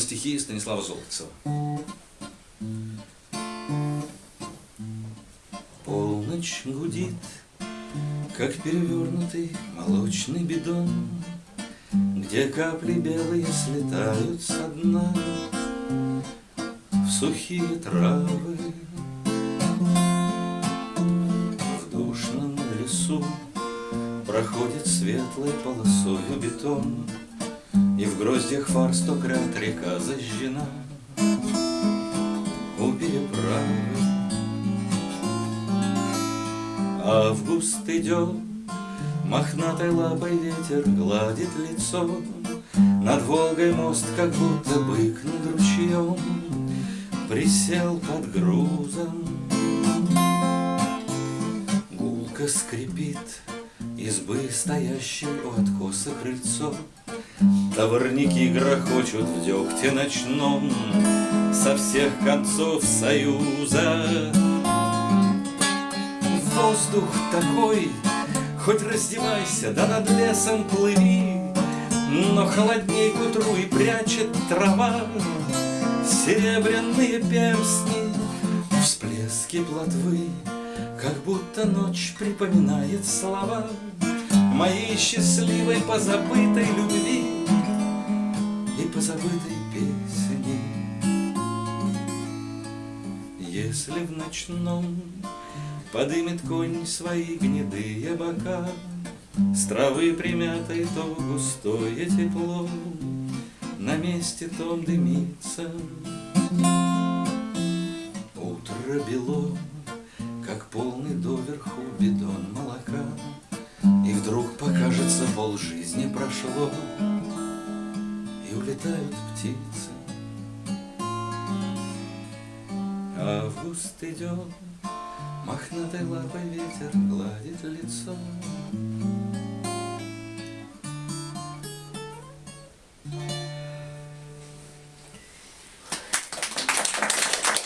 на стихи Станислава Золотцева. Полночь гудит, как перевернутый молочный бидон, Где капли белые слетают со дна В сухие травы. В душном лесу проходит светлой полосою бетон, И в гроздьях фар сто крат река зажжена У переправы. Август идет, мохнатой лапой ветер гладит лицо. Над Волгой мост, как будто бык над ручьем, Присел под грузом. Гулко скрипит избы, стоящей у откоса крыльцо. Товарники грохочут в дегте ночном. Со всех концов союза. Воздух такой, Хоть раздевайся, да над лесом плыви, Но холодней к утру и прячет трава. Серебряные перстни, всплески плотвы, Как будто ночь припоминает слова Моей счастливой позабытой любви И позабытой песни. Если в ночном Подымет конь свои гнедые бока, С травы примятой то густое тепло На месте том дымится. Утро бело, пол жизни прошло, И улетают птицы. Август идет, Мохнатой лапой ветер гладит лицо.